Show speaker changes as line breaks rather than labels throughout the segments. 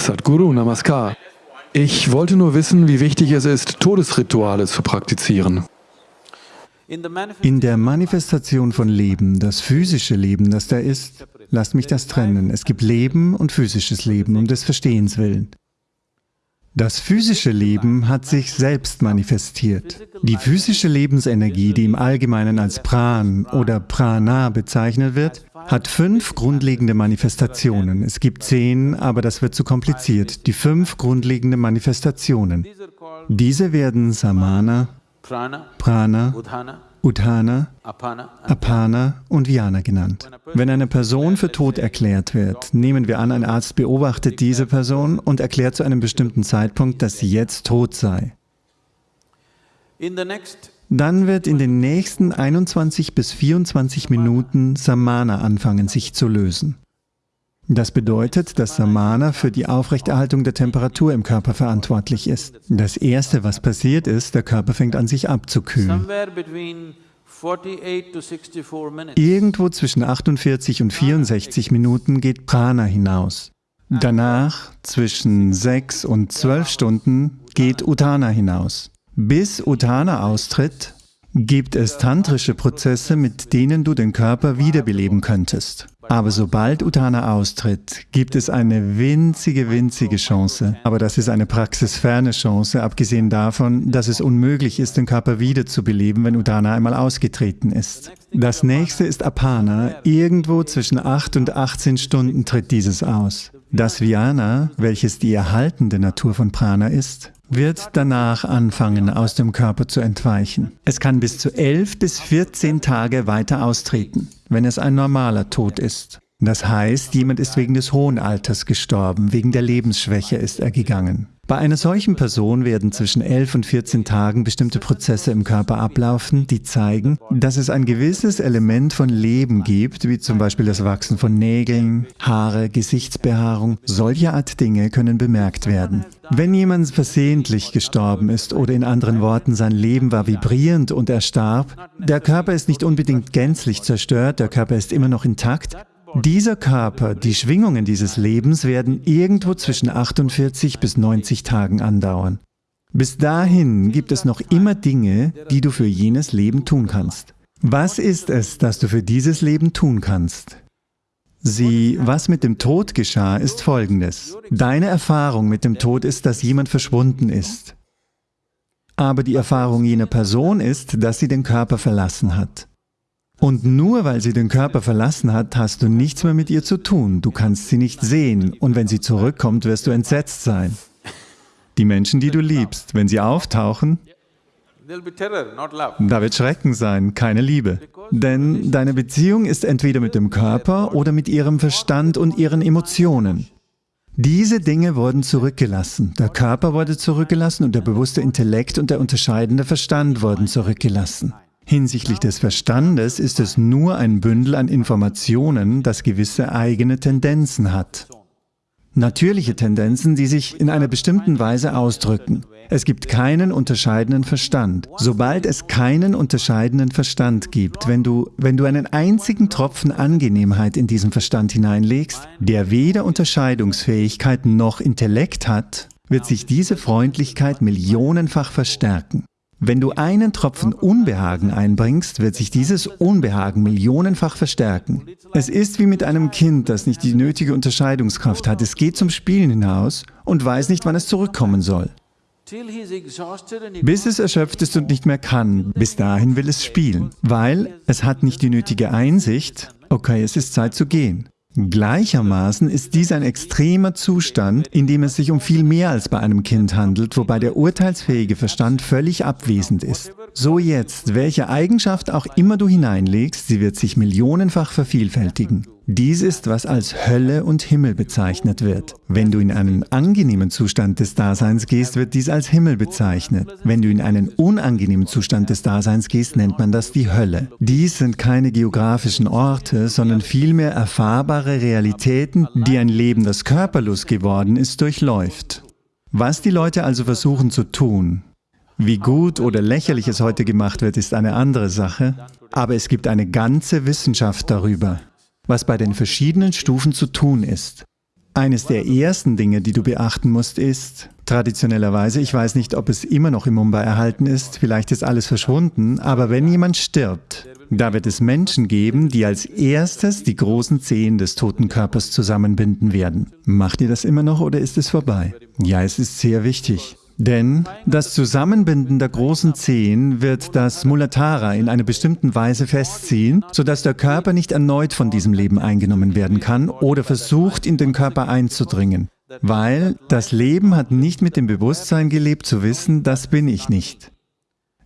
Sadhguru, Namaskar. Ich wollte nur wissen, wie wichtig es ist, Todesrituale zu praktizieren.
In der Manifestation von Leben, das physische Leben, das da ist, lasst mich das trennen. Es gibt Leben und physisches Leben, um des Verstehens willen. Das physische Leben hat sich selbst manifestiert. Die physische Lebensenergie, die im Allgemeinen als Pran oder Prana bezeichnet wird, hat fünf grundlegende Manifestationen. Es gibt zehn, aber das wird zu kompliziert. Die fünf grundlegenden Manifestationen. Diese werden Samana, Prana, Uthana, Apana und Vyana genannt. Wenn eine Person für tot erklärt wird, nehmen wir an, ein Arzt beobachtet diese Person und erklärt zu einem bestimmten Zeitpunkt, dass sie jetzt tot sei. Dann wird in den nächsten 21 bis 24 Minuten Samana anfangen, sich zu lösen. Das bedeutet, dass Samana für die Aufrechterhaltung der Temperatur im Körper verantwortlich ist. Das Erste, was passiert ist, der Körper fängt an, sich abzukühlen. Irgendwo zwischen 48 und 64 Minuten geht Prana hinaus. Danach, zwischen 6 und 12 Stunden, geht Uttana hinaus. Bis Uttana austritt, gibt es tantrische Prozesse, mit denen du den Körper wiederbeleben könntest. Aber sobald Uttana austritt, gibt es eine winzige, winzige Chance. Aber das ist eine praxisferne Chance, abgesehen davon, dass es unmöglich ist, den Körper wiederzubeleben, wenn Uttana einmal ausgetreten ist. Das nächste ist Apana. Irgendwo zwischen 8 und 18 Stunden tritt dieses aus. Das Vyana, welches die erhaltende Natur von Prana ist, wird danach anfangen, aus dem Körper zu entweichen. Es kann bis zu 11 bis 14 Tage weiter austreten, wenn es ein normaler Tod ist. Das heißt, jemand ist wegen des hohen Alters gestorben, wegen der Lebensschwäche ist er gegangen. Bei einer solchen Person werden zwischen 11 und 14 Tagen bestimmte Prozesse im Körper ablaufen, die zeigen, dass es ein gewisses Element von Leben gibt, wie zum Beispiel das Wachsen von Nägeln, Haare, Gesichtsbehaarung. Solche Art Dinge können bemerkt werden. Wenn jemand versehentlich gestorben ist oder in anderen Worten sein Leben war vibrierend und er starb, der Körper ist nicht unbedingt gänzlich zerstört, der Körper ist immer noch intakt, dieser Körper, die Schwingungen dieses Lebens werden irgendwo zwischen 48 bis 90 Tagen andauern. Bis dahin gibt es noch immer Dinge, die du für jenes Leben tun kannst. Was ist es, das du für dieses Leben tun kannst? Sieh, was mit dem Tod geschah, ist folgendes. Deine Erfahrung mit dem Tod ist, dass jemand verschwunden ist. Aber die Erfahrung jener Person ist, dass sie den Körper verlassen hat. Und nur weil sie den Körper verlassen hat, hast du nichts mehr mit ihr zu tun. Du kannst sie nicht sehen und wenn sie zurückkommt, wirst du entsetzt sein. Die Menschen, die du liebst, wenn sie auftauchen, da wird Schrecken sein, keine Liebe. Denn deine Beziehung ist entweder mit dem Körper oder mit ihrem Verstand und ihren Emotionen. Diese Dinge wurden zurückgelassen. Der Körper wurde zurückgelassen und der bewusste Intellekt und der unterscheidende Verstand wurden zurückgelassen. Hinsichtlich des Verstandes ist es nur ein Bündel an Informationen, das gewisse eigene Tendenzen hat. Natürliche Tendenzen, die sich in einer bestimmten Weise ausdrücken. Es gibt keinen unterscheidenden Verstand. Sobald es keinen unterscheidenden Verstand gibt, wenn du, wenn du einen einzigen Tropfen Angenehmheit in diesen Verstand hineinlegst, der weder Unterscheidungsfähigkeit noch Intellekt hat, wird sich diese Freundlichkeit millionenfach verstärken. Wenn du einen Tropfen Unbehagen einbringst, wird sich dieses Unbehagen millionenfach verstärken. Es ist wie mit einem Kind, das nicht die nötige Unterscheidungskraft hat. Es geht zum Spielen hinaus und weiß nicht, wann es zurückkommen soll. Bis es erschöpft ist und nicht mehr kann, bis dahin will es spielen, weil es hat nicht die nötige Einsicht, okay, es ist Zeit zu gehen. Gleichermaßen ist dies ein extremer Zustand, in dem es sich um viel mehr als bei einem Kind handelt, wobei der urteilsfähige Verstand völlig abwesend ist. So jetzt, welche Eigenschaft auch immer du hineinlegst, sie wird sich millionenfach vervielfältigen. Dies ist, was als Hölle und Himmel bezeichnet wird. Wenn du in einen angenehmen Zustand des Daseins gehst, wird dies als Himmel bezeichnet. Wenn du in einen unangenehmen Zustand des Daseins gehst, nennt man das die Hölle. Dies sind keine geografischen Orte, sondern vielmehr erfahrbare Realitäten, die ein Leben, das körperlos geworden ist, durchläuft. Was die Leute also versuchen zu tun, wie gut oder lächerlich es heute gemacht wird, ist eine andere Sache, aber es gibt eine ganze Wissenschaft darüber was bei den verschiedenen Stufen zu tun ist. Eines der ersten Dinge, die du beachten musst, ist, traditionellerweise, ich weiß nicht, ob es immer noch in Mumbai erhalten ist, vielleicht ist alles verschwunden, aber wenn jemand stirbt, da wird es Menschen geben, die als erstes die großen Zehen des toten Körpers zusammenbinden werden. Macht ihr das immer noch oder ist es vorbei? Ja, es ist sehr wichtig. Denn das Zusammenbinden der großen Zehen wird das Mulatara in einer bestimmten Weise festziehen, sodass der Körper nicht erneut von diesem Leben eingenommen werden kann oder versucht, in den Körper einzudringen. Weil das Leben hat nicht mit dem Bewusstsein gelebt, zu wissen, das bin ich nicht.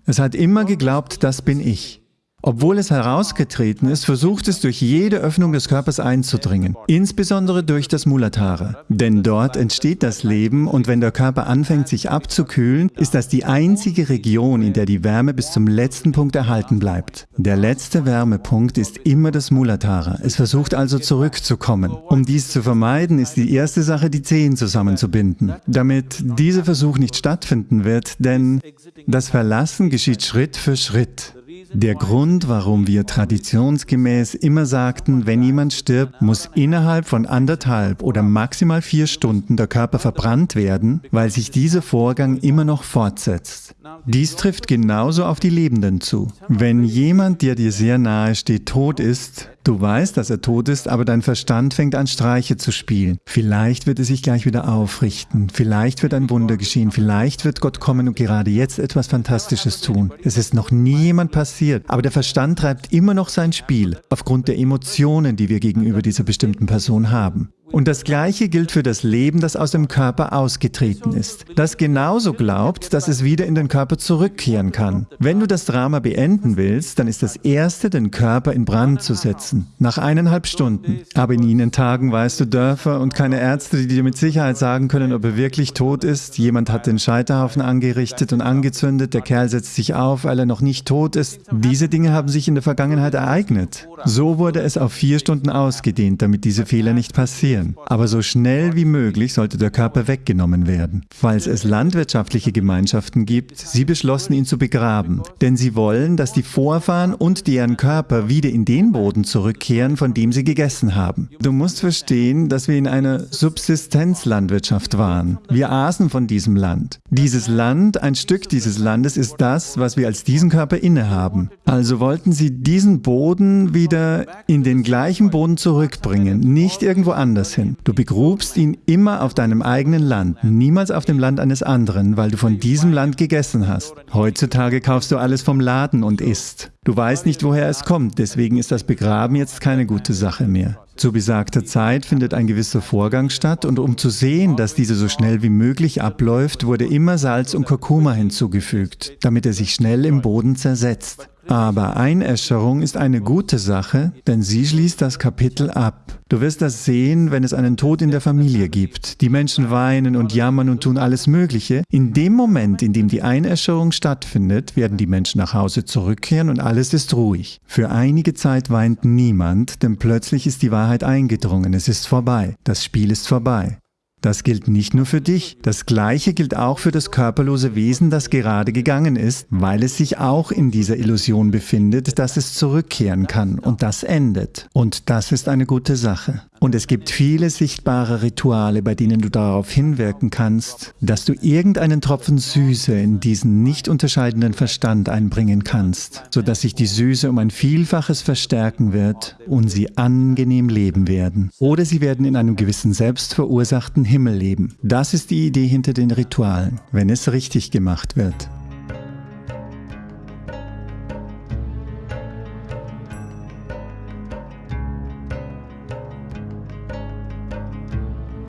Es hat immer geglaubt, das bin ich. Obwohl es herausgetreten ist, versucht es durch jede Öffnung des Körpers einzudringen, insbesondere durch das Mulatara. Denn dort entsteht das Leben und wenn der Körper anfängt sich abzukühlen, ist das die einzige Region, in der die Wärme bis zum letzten Punkt erhalten bleibt. Der letzte Wärmepunkt ist immer das Mulatara. Es versucht also zurückzukommen. Um dies zu vermeiden, ist die erste Sache, die Zehen zusammenzubinden, damit dieser Versuch nicht stattfinden wird, denn das Verlassen geschieht Schritt für Schritt. Der Grund, warum wir traditionsgemäß immer sagten, wenn jemand stirbt, muss innerhalb von anderthalb oder maximal vier Stunden der Körper verbrannt werden, weil sich dieser Vorgang immer noch fortsetzt. Dies trifft genauso auf die Lebenden zu. Wenn jemand, der dir sehr nahe steht, tot ist, Du weißt, dass er tot ist, aber dein Verstand fängt an, Streiche zu spielen. Vielleicht wird er sich gleich wieder aufrichten. Vielleicht wird ein Wunder geschehen. Vielleicht wird Gott kommen und gerade jetzt etwas Fantastisches tun. Es ist noch nie jemand passiert, aber der Verstand treibt immer noch sein Spiel, aufgrund der Emotionen, die wir gegenüber dieser bestimmten Person haben. Und das Gleiche gilt für das Leben, das aus dem Körper ausgetreten ist, das genauso glaubt, dass es wieder in den Körper zurückkehren kann. Wenn du das Drama beenden willst, dann ist das Erste, den Körper in Brand zu setzen, nach eineinhalb Stunden. Aber in ihnen Tagen weißt du Dörfer und keine Ärzte, die dir mit Sicherheit sagen können, ob er wirklich tot ist. Jemand hat den Scheiterhaufen angerichtet und angezündet, der Kerl setzt sich auf, weil er noch nicht tot ist. Diese Dinge haben sich in der Vergangenheit ereignet. So wurde es auf vier Stunden ausgedehnt, damit diese Fehler nicht passieren passieren. Aber so schnell wie möglich sollte der Körper weggenommen werden. Falls es landwirtschaftliche Gemeinschaften gibt, sie beschlossen ihn zu begraben, denn sie wollen, dass die Vorfahren und deren Körper wieder in den Boden zurückkehren, von dem sie gegessen haben. Du musst verstehen, dass wir in einer Subsistenzlandwirtschaft waren. Wir aßen von diesem Land. Dieses Land, ein Stück dieses Landes ist das, was wir als diesen Körper innehaben. Also wollten sie diesen Boden wieder in den gleichen Boden zurückbringen, nicht irgendwo anders hin. Du begrubst ihn immer auf deinem eigenen Land, niemals auf dem Land eines anderen, weil du von diesem Land gegessen hast. Heutzutage kaufst du alles vom Laden und isst. Du weißt nicht, woher es kommt, deswegen ist das Begraben jetzt keine gute Sache mehr. Zu besagter Zeit findet ein gewisser Vorgang statt und um zu sehen, dass diese so schnell wie möglich abläuft, wurde immer Salz und Kurkuma hinzugefügt, damit er sich schnell im Boden zersetzt. Aber Einäscherung ist eine gute Sache, denn sie schließt das Kapitel ab. Du wirst das sehen, wenn es einen Tod in der Familie gibt. Die Menschen weinen und jammern und tun alles Mögliche. In dem Moment, in dem die Einäscherung stattfindet, werden die Menschen nach Hause zurückkehren und alles ist ruhig. Für einige Zeit weint niemand, denn plötzlich ist die Wahrheit eingedrungen. Es ist vorbei. Das Spiel ist vorbei. Das gilt nicht nur für dich, das Gleiche gilt auch für das körperlose Wesen, das gerade gegangen ist, weil es sich auch in dieser Illusion befindet, dass es zurückkehren kann und das endet. Und das ist eine gute Sache. Und es gibt viele sichtbare Rituale, bei denen du darauf hinwirken kannst, dass du irgendeinen Tropfen Süße in diesen nicht unterscheidenden Verstand einbringen kannst, sodass sich die Süße um ein Vielfaches verstärken wird und sie angenehm leben werden. Oder sie werden in einem gewissen selbstverursachten Himmel leben. Das ist die Idee hinter den Ritualen, wenn es richtig gemacht wird.